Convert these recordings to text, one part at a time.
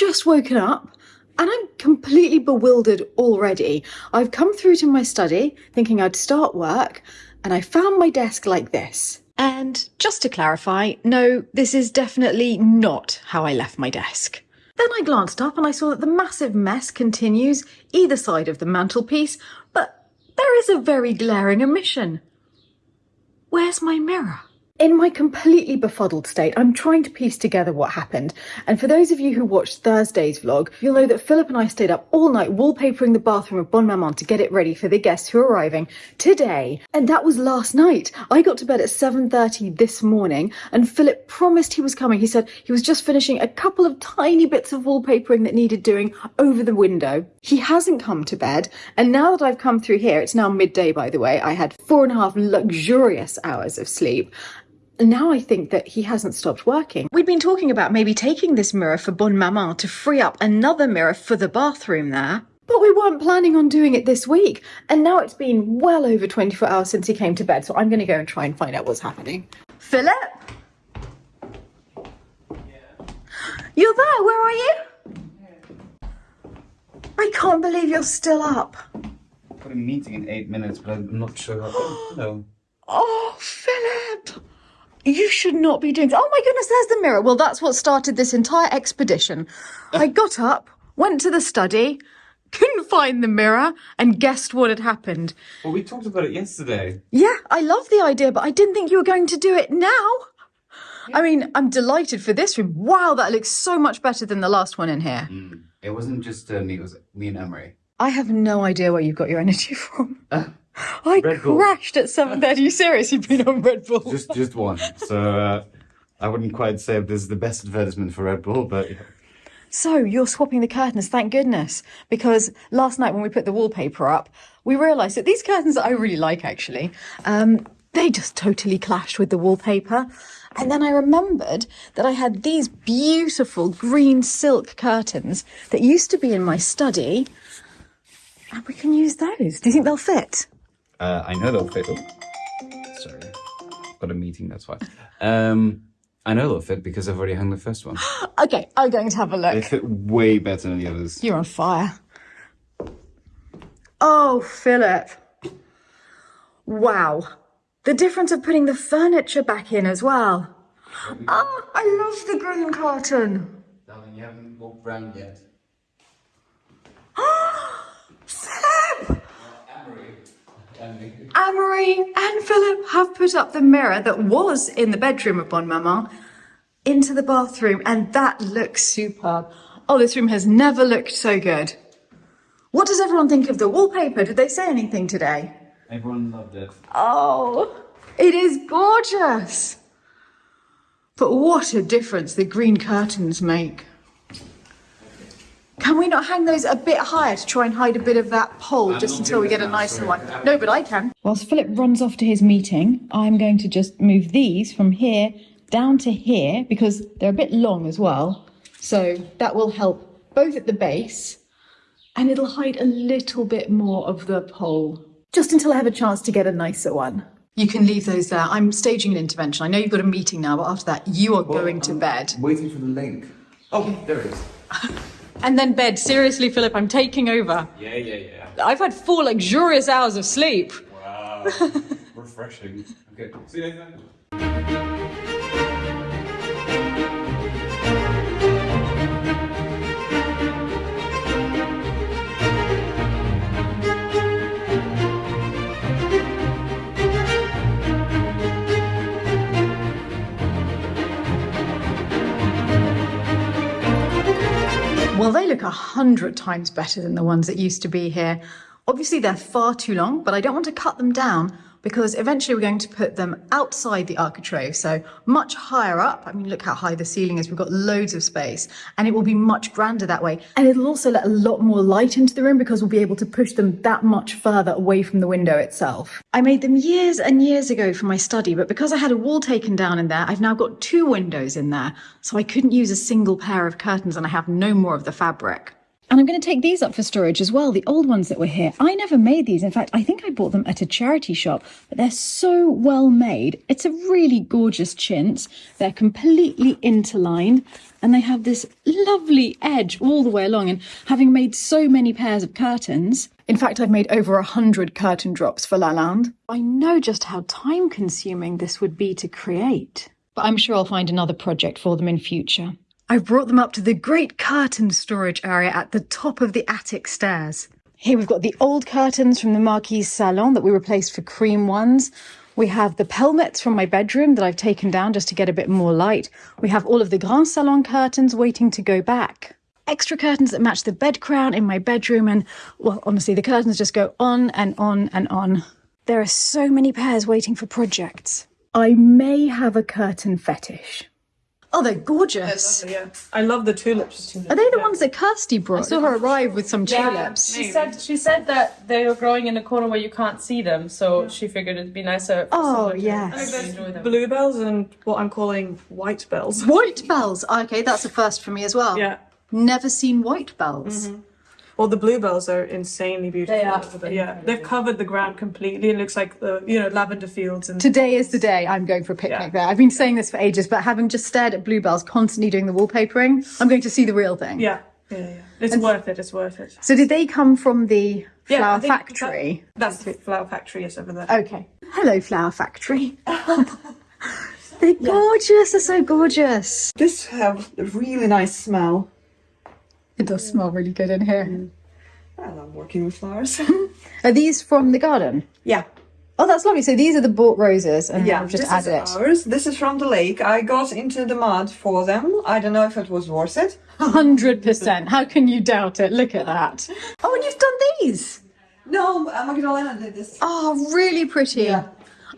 just woken up and I'm completely bewildered already. I've come through to my study thinking I'd start work and I found my desk like this. And just to clarify, no, this is definitely not how I left my desk. Then I glanced up and I saw that the massive mess continues either side of the mantelpiece, but there is a very glaring omission. Where's my mirror? In my completely befuddled state, I'm trying to piece together what happened. And for those of you who watched Thursday's vlog, you'll know that Philip and I stayed up all night wallpapering the bathroom of Bon Maman to get it ready for the guests who are arriving today. And that was last night. I got to bed at 7.30 this morning and Philip promised he was coming. He said he was just finishing a couple of tiny bits of wallpapering that needed doing over the window. He hasn't come to bed. And now that I've come through here, it's now midday by the way, I had four and a half luxurious hours of sleep now I think that he hasn't stopped working. We'd been talking about maybe taking this mirror for Bon Maman to free up another mirror for the bathroom there. But we weren't planning on doing it this week. And now it's been well over 24 hours since he came to bed, so I'm going to go and try and find out what's happening. Philip? Yeah. You're there, where are you? Yeah. I can't believe you're still up. I've got a meeting in eight minutes, but I'm not sure. How. no. Oh, Philip! You should not be doing. Oh my goodness, there's the mirror. Well, that's what started this entire expedition. I got up, went to the study, couldn't find the mirror, and guessed what had happened. Well, we talked about it yesterday. Yeah, I love the idea, but I didn't think you were going to do it now. I mean, I'm delighted for this room. Wow, that looks so much better than the last one in here. Mm. It wasn't just uh, me, it was me and Amory. I have no idea where you've got your energy from. I Red crashed Bull. at 7.30. Are you serious? You've been on Red Bull? Just just one. So uh, I wouldn't quite say this is the best advertisement for Red Bull, but... So you're swapping the curtains, thank goodness. Because last night when we put the wallpaper up, we realised that these curtains that I really like actually, um, they just totally clashed with the wallpaper. And then I remembered that I had these beautiful green silk curtains that used to be in my study. And we can use those. Do you think they'll fit? Uh, I know they'll fit. Oh, sorry, got a meeting. That's why. Um, I know they'll fit because I've already hung the first one. okay, I'm going to have a look. They fit way better than the others. You're on fire. Oh, Philip. Wow. The difference of putting the furniture back in as well. Oh, I love the green carton. Darling, you haven't walked round yet. Amory and Philip have put up the mirror that was in the bedroom of Bon Maman into the bathroom and that looks superb. Oh, this room has never looked so good. What does everyone think of the wallpaper? Did they say anything today? Everyone loved it. Oh, it is gorgeous. But what a difference the green curtains make. Can we not hang those a bit higher to try and hide a bit of that pole just until we get a nicer one? No, but I can. Whilst Philip runs off to his meeting, I'm going to just move these from here down to here because they're a bit long as well. So that will help both at the base and it'll hide a little bit more of the pole just until I have a chance to get a nicer one. You can leave those there. I'm staging an intervention. I know you've got a meeting now, but after that, you are well, going to I'm bed. Waiting for the link. Oh, there it is. and then bed. Seriously, Philip, I'm taking over. Yeah, yeah, yeah. I've had four luxurious hours of sleep. Wow. Refreshing. Okay, see you later. 100 times better than the ones that used to be here. Obviously, they're far too long, but I don't want to cut them down because eventually we're going to put them outside the architrave, so much higher up. I mean, look how high the ceiling is. We've got loads of space and it will be much grander that way. And it'll also let a lot more light into the room because we'll be able to push them that much further away from the window itself. I made them years and years ago for my study, but because I had a wall taken down in there, I've now got two windows in there, so I couldn't use a single pair of curtains and I have no more of the fabric. And I'm going to take these up for storage as well, the old ones that were here. I never made these. In fact, I think I bought them at a charity shop, but they're so well made. It's a really gorgeous chintz. They're completely interlined and they have this lovely edge all the way along. And having made so many pairs of curtains, in fact, I've made over a hundred curtain drops for Lalande. I know just how time consuming this would be to create, but I'm sure I'll find another project for them in future. I've brought them up to the great curtain storage area at the top of the attic stairs. Here we've got the old curtains from the Marquise Salon that we replaced for cream ones. We have the pelmets from my bedroom that I've taken down just to get a bit more light. We have all of the Grand Salon curtains waiting to go back. Extra curtains that match the bed crown in my bedroom and, well, honestly, the curtains just go on and on and on. There are so many pairs waiting for projects. I may have a curtain fetish. Oh, they're gorgeous. Yeah, I love the tulips. Are they the ones that Kirsty brought? I saw her arrive with some tulips. She said she said that they are growing in a corner where you can't see them, so she figured it'd be nicer. For Oh, someone to yes. actually enjoy them. Bluebells and what I'm calling white bells. White bells. Okay, that's a first for me as well. Yeah. Never seen white bells. Mm-hmm. Well, the bluebells are insanely beautiful. They are. But yeah, they've covered the ground completely. It looks like the you know lavender fields and Today is the day I'm going for a picnic Yeah. there. I've been saying this for ages, but having just stared at bluebells constantly doing the wallpapering, I'm going to see the real thing. yeah, yeah, yeah. It's worth it. It's worth it. So did they come from the flower I think factory? That's the flower factory is over there. Okay. Hello, flower factory. They're gorgeous. They're so gorgeous. This have a really nice smell. It does smell really good in here. Mm. I love working with flowers. Are these from the garden? yeah, Oh, that's lovely. So these are the bought roses, and yeah. I've just this added is it. ours. This is from the lake. I got into the mud for them. I don't know if it was worth it. Hundred percent. How can you doubt it? Look at that. Oh, and you've done these. No, Magdalena did this. Oh, really pretty. Yeah.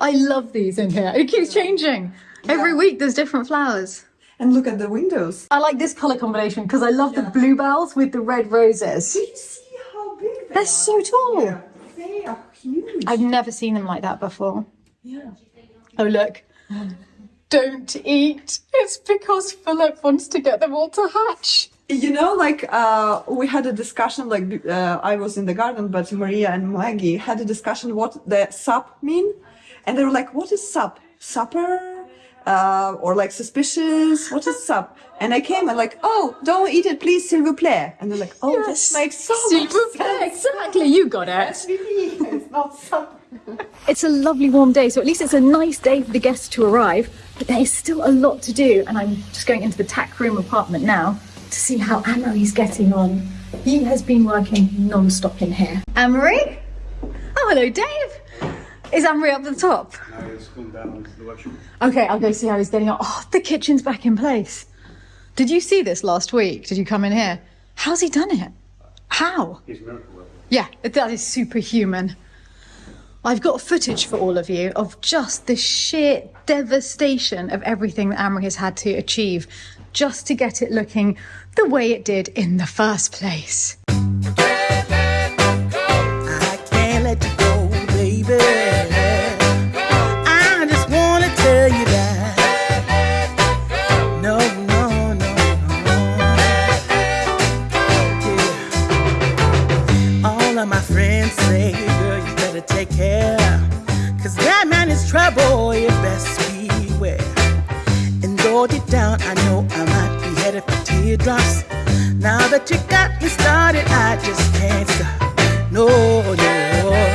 I love these in here. It keeps changing. Every week there's different flowers. And look at the windows. I like this colour combination because I love the bluebells with the red roses. Do you see how big they They're are? so tall. Yeah, They are huge. I've never seen them like that before. yeah. Oh, look. Don't eat. It's because Philip wants to get them all to hatch. You know, like uh, we had a discussion. Like uh, I was in the garden, but Maria and Maggie had a discussion what the sup mean, and they were like, "What is sup? Supper, uh, or like suspicious? What is up? And I came and like, "Oh, don't eat it, please, s'il vous plaît." And they're like, "Oh, this makes so S'il much vous plaît. sense." Exactly, you got it. It's not sup. It's a lovely warm day, so at least it's a nice day for the guests to arrive, but there is still a lot to do, and I'm just going into the tack room apartment now to see how Amory's getting on. He has been working non-stop in here. Amory? Oh, hello, Dave. Is Amory up the top? Now he's come down into the workshop. Okay, I'll go see how he's getting on. Oh, the kitchen's back in place. Did you see this last week? Did you come in here? How's he done it? How? He's a miracle worker. Yeah, that is superhuman. I've got footage for all of you of just the sheer devastation of everything that Amory has had to achieve just to get it looking the way it did in the first place. Now that you got me started, I just can't stop. No, no.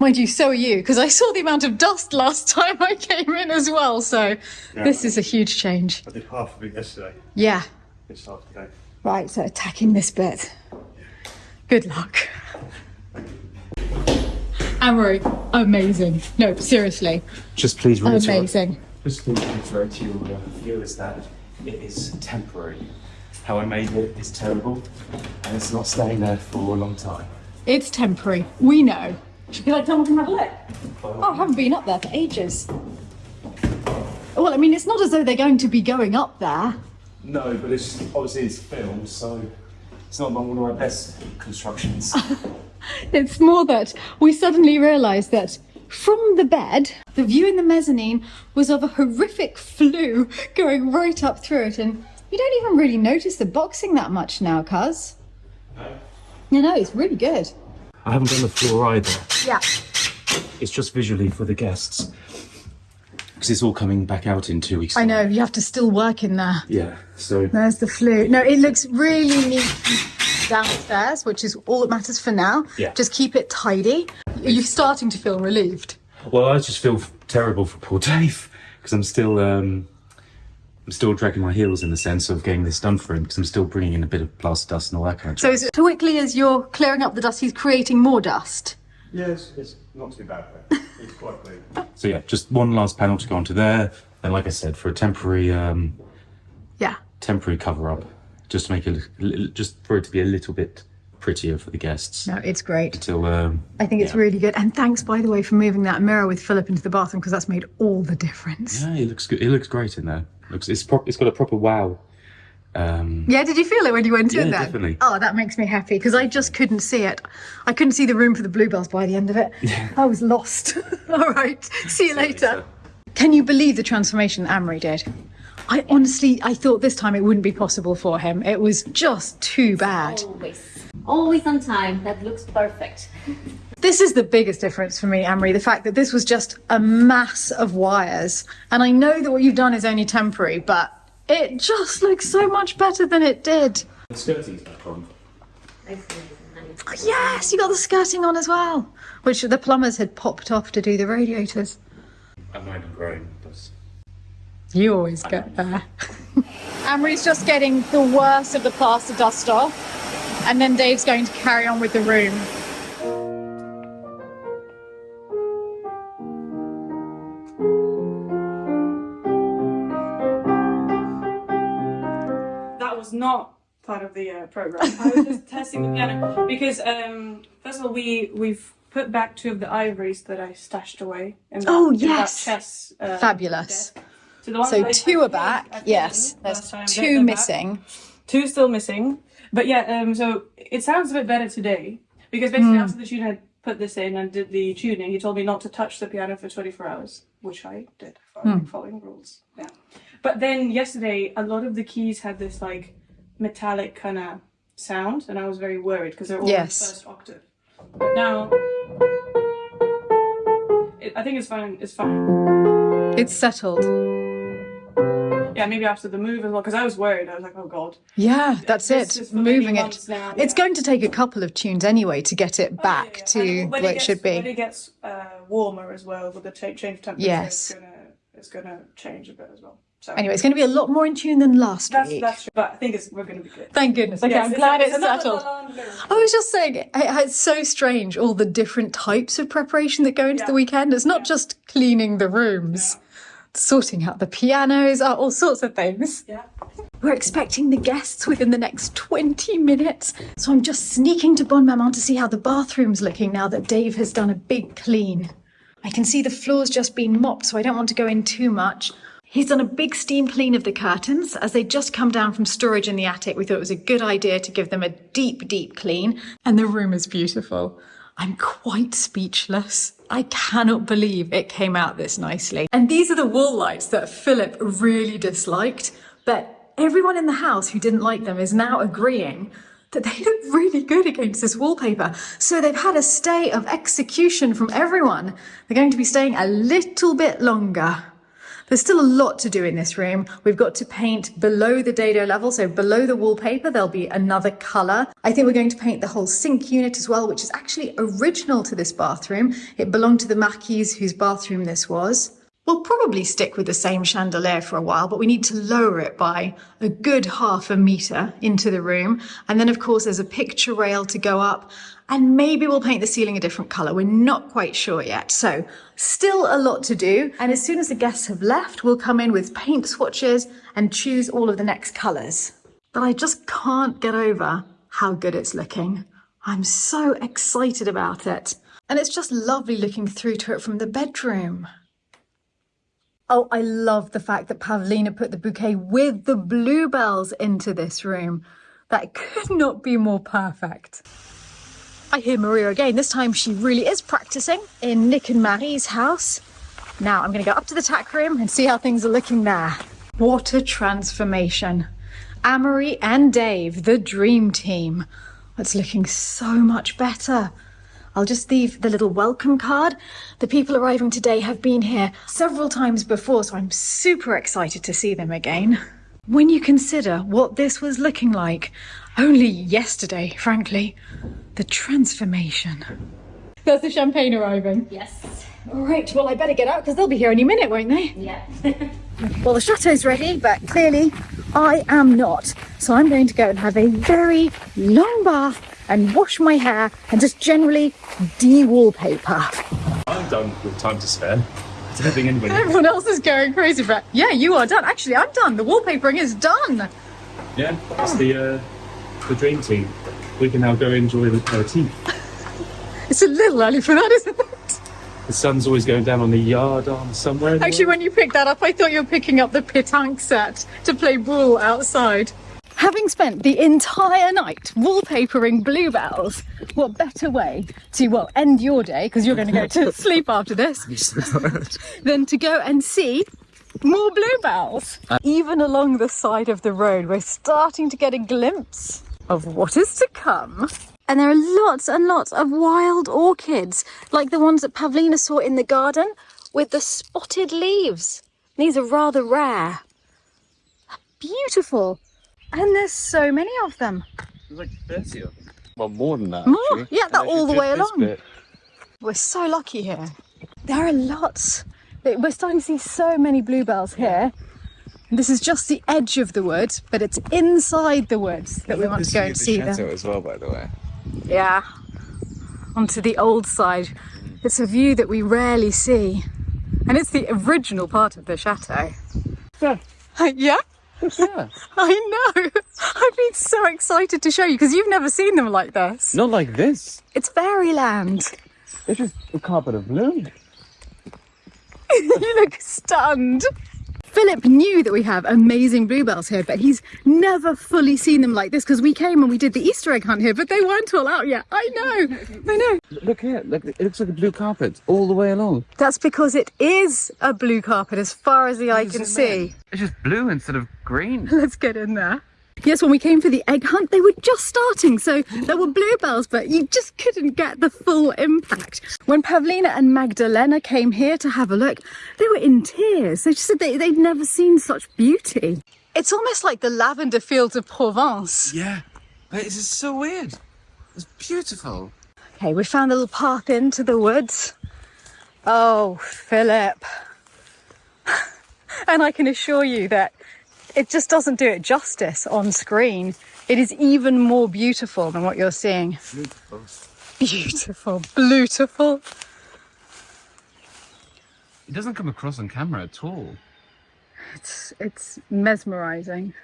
Mind you, so are you, because I saw the amount of dust last time I came in as well, so this is a huge change. I did half of it yesterday. Yeah. This half today. Right, so attacking this bit. Good luck. Amory, amazing. No, seriously, Just please reiterate. amazing. Just please reiterate to your uh, viewers that it is temporary. How I made it is terrible, and it's not staying there for a long time. It's temporary. We know. Should we like come up and have a look? Oh, I haven't been up there for ages. Well, I mean, it's not as though they're going to be going up there. No, but it's obviously it's filmed, so it's not one of our best constructions. It's more that we suddenly realised that from the bed, the view in the mezzanine was of a horrific flue going right up through it, and you don't even really notice the boxing that much now, cuz. No, no, it's really good. I haven't done the floor either. Yeah. It's just visually for the guests. Because it's all coming back out in two weeks. I know, you have to still work in there. Yeah, so There's the flue. No, it looks really neat downstairs, which is all that matters for now. Yeah. Just keep it tidy. Are you starting to feel relieved? Well, I just feel terrible for poor Dave because I'm still, um, I'm still dragging my heels in the sense of getting this done for him because I'm still bringing in a bit of plaster dust and all that kind of stuff. So as quickly as you're clearing up the dust, he's creating more dust. Yes, it's not too bad though. It's quite clean. So yeah, just one last panel to go onto there, and like I said, for a temporary, um, Yeah. temporary cover up, just to make it, a just for it to be a little bit prettier for the guests. No, it's great. Till um, I think it's Yeah. really good. And thanks, by the way, for moving that mirror with Philip into the bathroom because that's made all the difference. yeah, it looks good. It looks great in there. Looks it's prop, it's got a proper wow. Um, Yeah, did you feel it when you went in there? definitely. Oh, that makes me happy because I just couldn't see it. I couldn't see the room for the bluebells by the end of it. I was lost. all right, see you later. later. Can you believe the transformation that Amory did? I honestly, I thought this time it wouldn't be possible for him. It was just too bad. Always. Always on time. That looks perfect. This is the biggest difference for me, Amory, the fact that this was just a mass of wires. And I know that what you've done is only temporary, but it just looks so much better than it did. the skirting's back on. Yes, you got the skirting on as well, which the plumbers had popped off to do the radiators. I might have grown, but You always get there. Amory's just getting the worst of the plaster dust off, and then Dave's going to carry on with the room. Part of the uh, program. I was just testing the piano because um, first of all, we we've put back two of the ivories that I stashed away. In that, Oh, in yes. chess. Uh, Fabulous. So, the So two are back. Yes, there's two they're back. missing. Two still missing. But yeah, um, so it sounds a bit better today because basically after the tuner had put this in and did the tuning, he told me not to touch the piano for 24 hours, which I did, following, following rules. Yeah. But then yesterday, a lot of the keys had this like metallic kind of sound, and I was very worried because they're all Yes. in the first octave. But now, it, I think it's fine. It's fine. It's settled. Yeah, maybe after the move as well, because I was worried. I was like, oh god. Yeah, that's This it. many Moving it. now, It's yeah. going to take a couple of tunes anyway to get it Oh, yeah, back yeah. to And where it gets- should When be. it gets uh, warmer as well with the change of temperature, Yes. it's gonna change a bit as well. So Anyway, it's going to be a lot more in tune than last that's week. that's true. But I think it's we're gonna be good. Thank goodness. Okay, Yes, I'm glad it's it's settled. I was just saying, it- it's so strange all the different types of preparation that go into the weekend. It's not just cleaning the rooms, sorting out the pianos, uh, all sorts of things. Yeah. We're expecting the guests within the next 20 minutes. So I'm just sneaking to Bon Maman to see how the bathroom's looking now that Dave has done a big clean. I can see the floor's just been mopped, so I don't want to go in too much. He's done a big steam clean of the curtains. As they just come down from storage in the attic, we thought it was a good idea to give them a deep, deep clean. And the room is beautiful. I'm quite speechless. I cannot believe it came out this nicely. And these are the wall lights that Philip really disliked, but everyone in the house who didn't like them is now agreeing that they look really good against this wallpaper. So they've had a stay of execution from everyone. They're going to be staying a little bit longer. There's still a lot to do in this room. We've got to paint below the dado level, so below the wallpaper, there'll be another colour. I think we're going to paint the whole sink unit as well, which is actually original to this bathroom. It belonged to the Marquise whose bathroom this was. We'll probably stick with the same chandelier for a while, but we need to lower it by a good half a metre into the room. And then, of course, there's a picture rail to go up, and maybe we'll paint the ceiling a different colour. We're not quite sure yet. So, still a lot to do. And as soon as the guests have left, we'll come in with paint swatches and choose all of the next colours. But I just can't get over how good it's looking. I'm so excited about it. And it's just lovely looking through to it from the bedroom. Oh, I love the fact that Pavlina put the bouquet with the bluebells into this room. That could not be more perfect. I hear Maria again. This time she really is practicing in Nick and Marie's house. Now I'm going to go up to the tack room and see how things are looking there. A transformation. Amory and Dave, the dream team. It's looking so much better. I'll just leave the little welcome card. The people arriving today have been here several times before, so I'm super excited to see them again. When you consider what this was looking like only yesterday, frankly, the transformation. There's the champagne arriving. Yes. All right, well, I better get out because they'll be here any minute, won't they? Yeah. Well, the chateau's ready, but clearly I am not. So I'm going to go and have a very long bath and wash my hair and just generally de-wallpaper. I'm done with time to spare. I don't think anybody. Everyone else is going crazy for it. Yeah, you are done. Actually, I'm done. The wallpapering is done. Yeah, that's the uh, the dream team. We can now go enjoy the uh, tea. It's a little early for that, isn't it? The sun's always going down on the yard arm somewhere. Actually, when you picked that up, I thought you were picking up the pétanque set to play boule outside. Having spent the entire night wallpapering bluebells, what better way to, well, end your day, because you're going to go to sleep after this, than to go and see more bluebells. Even along the side of the road, we're starting to get a glimpse of what is to come. And there are lots and lots of wild orchids, like the ones that Pavlina saw in the garden with the spotted leaves. These are rather rare. Beautiful. And there's so many of them. There's like 30 of them. Well, more than that. More? actually. Yeah, they're all the way along. bit. We're so lucky here. There are lots. We're starting to see so many bluebells here. And This is just the edge of the woods, but it's inside the woods that we want to go and see them. as well, by the way. Yeah, onto the old side. It's a view that we rarely see. And it's the original part of the chateau. Yeah. yeah? Yeah. I know. I've been so excited to show you because you've never seen them like this. Not like this. It's fairyland. It's just a carpet of blue. you look stunned. Philip knew that we have amazing bluebells here, but he's never fully seen them like this because we came and we did the Easter egg hunt here, but they weren't all out yet. I know, I know. Look here. Look, it looks like a blue carpet all the way along. That's because it is a blue carpet as far as the eye can see. It's just blue instead of green. Let's get in there. Yes, when we came for the egg hunt, they were just starting, so there were bluebells, but you just couldn't get the full impact. When Pavlina and Magdalena came here to have a look, they were in tears. They just said they, they'd never seen such beauty. It's almost like the lavender fields of Provence. Yeah. But it's just so weird. It's beautiful. Okay, we found a little path into the woods. Oh, Philip. And I can assure you that it just doesn't do it justice on screen. It is even more beautiful than what you're seeing. Beautiful. Beautiful, beautiful. It doesn't come across on camera at all. It's, it's mesmerizing.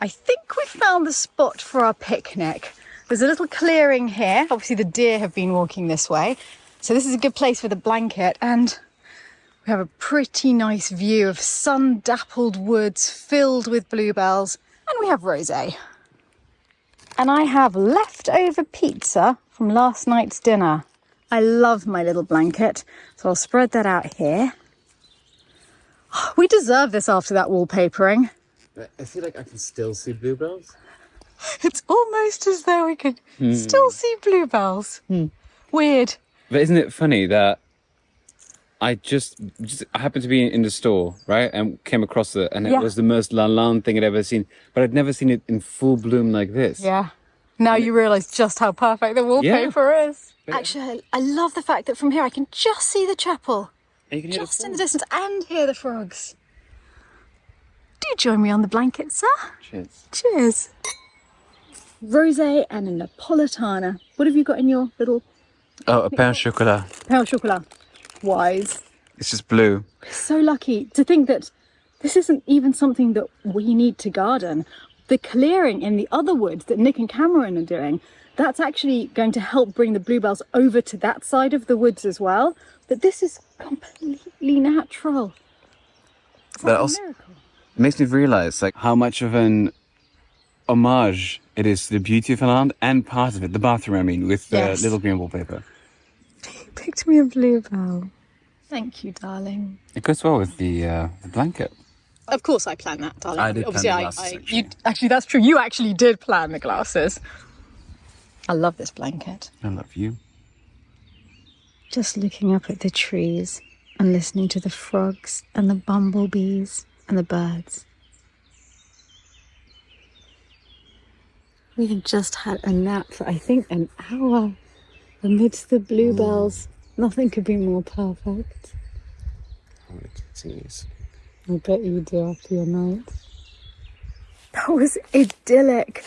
I think we found the spot for our picnic. There's a little clearing here. Obviously, the deer have been walking this way. So, this is a good place for the blanket. And have a pretty nice view of sun dappled woods filled with bluebells. And we have rose. And I have leftover pizza from last night's dinner. I love my little blanket. So, I'll spread that out here. We deserve this after that wallpapering. I feel like I can still see bluebells. It's almost as though we could hmm. still see bluebells. Hmm. Weird. But isn't it funny that I just, just happened to be in the store, right, and came across it, and it Yeah. was the most Lalande thing I'd ever seen. But I'd never seen it in full bloom like this. Yeah. Now you realise just how perfect the wallpaper is. Actually, I I love the fact that from here I can just see the chapel, And you can hear the just in the distance, and hear the frogs. Do join me on the blanket, sir. Cheers. Cheers. Rosé and a Napolitana. What have you got in your little Oh, a pain au chocolat. pain au chocolat? Wise. It's just blue. So lucky to think that this isn't even something that we need to garden. The clearing in the other woods that Nick and Cameron are doing, that's actually going to help bring the bluebells over to that side of the woods as well. But this is completely natural. It's But like a also- miracle. It makes me realize like how much of an homage it is to the beauty of land and part of it, the bathroom I mean, with the Yes. little green wallpaper. Picked me a bluebell. Thank you, darling. It goes well with the uh, the blanket. Of course, I planned that, darling. I did plan Obviously, the I, glasses, I actually. you actually that's true. You actually did plan the glasses. I love this blanket. I love you. Just looking up at the trees and listening to the frogs and the bumblebees and the birds. We had just had a nap for I think an hour amidst the bluebells. Mm. Nothing could be more perfect. Oh, I bet you do after your night. That was idyllic.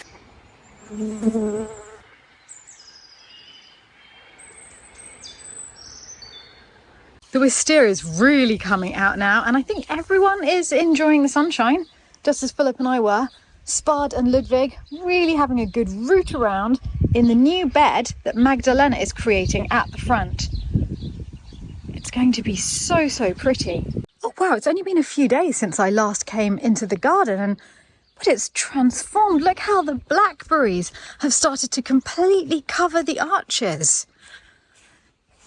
The wisteria is really coming out now, and I think everyone is enjoying the sunshine, just as Philip and I were. Spard and Ludwig really having a good root around in the new bed that Magdalena is creating at the front. It's going to be so, so pretty. Oh, wow, it's only been a few days since I last came into the garden, and but it's transformed. Look how the blackberries have started to completely cover the arches.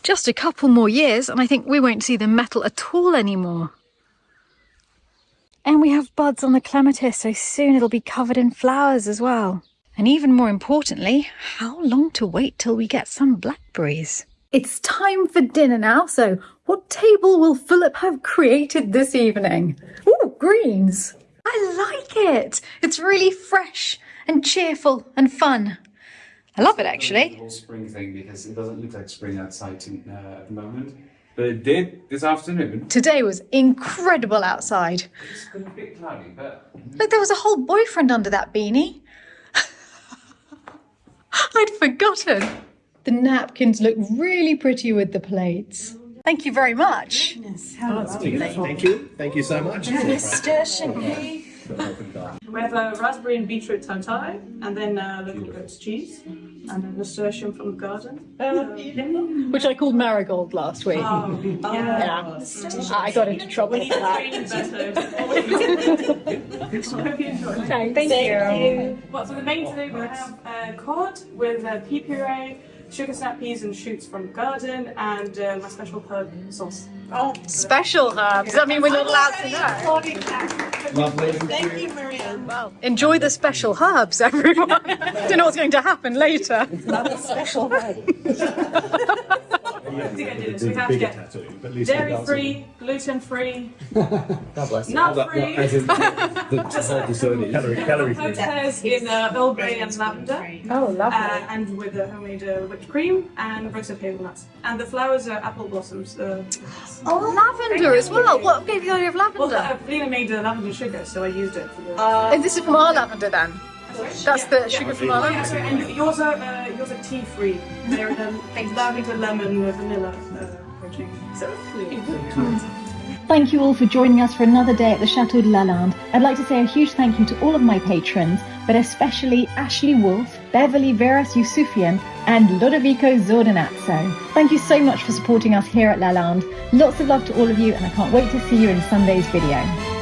Just a couple more years, and I think we won't see the metal at all anymore. And we have buds on the clematis, so soon it'll be covered in flowers as well. And even more importantly, how long to wait till we get some blackberries? It's time for dinner now, so what table will Philip have created this evening? Ooh, greens! I like it! It's really fresh and cheerful and fun. I love it actually. The actually. whole spring thing because it doesn't look like spring outside to, uh, at the moment, but it did this afternoon. Today was incredible outside. It's been a bit cloudy, but Look, there was a whole boyfriend under that beanie. I'd forgotten. The napkins look really pretty with the plates. Thank you very much. Goodness, how lovely. Thank you. Thank you so much. We have a raspberry and beetroot tartare, and then uh, local goat's cheese, and a nasturtium from the garden. Which I called marigold last week. Oh, Yeah. I got into trouble We for that. train him better. Hope you. Thank you. Well, for the main today we have uh, cod with uh, pea puree, sugar snap peas and shoots from the garden, and uh, my special herb sauce. Oh, special herbs. Does that mean we're not allowed to know? Lovely. Thank you, Maria. Well, enjoy the special herbs, everyone. Don't know what's going to happen later. Special head. I think I did it. We have to get tattoo, but at least it dairy free, gluten free, God bless you. nut free. As in the, the whole dessert. Calorie, calorie free. Hotels in uh, Earl Grey and lavender. Oh, lovely. Uh, and with a homemade uh, whipped cream and roasted hazelnuts. And the flowers are apple blossoms. Uh, Oh, lavender as well. What gave you the idea of well, lavender? uh, Lena made uh, lavender sugar, so I used it for the. and this is from our lavender then? That's the sugar from our yeah, lavender? and yours are uh, yours tea free. They're um, lavender lemon uh, vanilla uh, Thank you all for joining us for another day at the Chateau de Lalande. I'd like to say a huge thank you to all of my patrons, but especially Ashley Wolf, Beverly Veras Yusufian, and Lodovico Zordanazzo. Thank you so much for supporting us here at Lalande. Lots of love to all of you, and I can't wait to see you in Sunday's video.